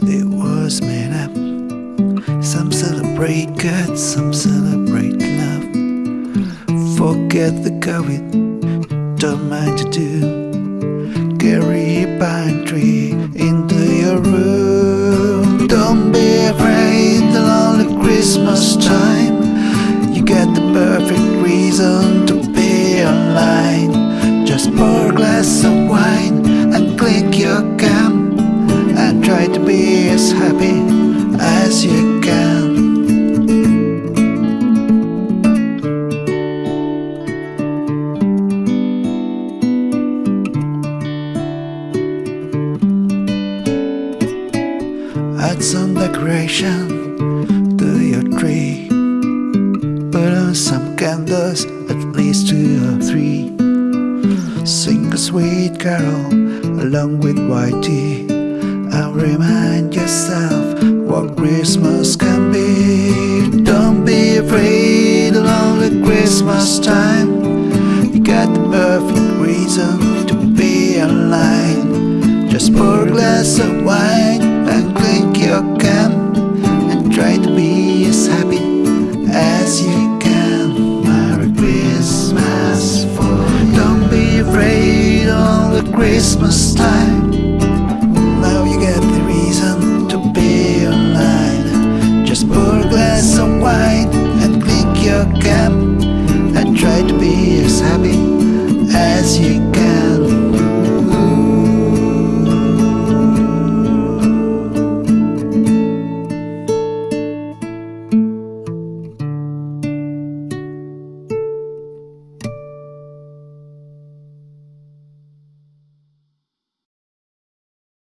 it was made up Some celebrate God, some celebrate love. Forget the COVID, don't mind to do. Carry a pine tree into your room. Don't be afraid, the lonely Christmas time. You got the perfect reason to be online. Just pour a glass of happy as you can. Add some decoration to your tree. Put on some candles, at least two or three. Sing a sweet carol along with white tea. And remind yourself what Christmas can be. Don't be afraid along the Christmas time. You got the perfect reason to be online. Just pour a glass of wine and clink your can and try to be as happy as you can. Merry Christmas for don't be afraid on the Christmas time. Happy.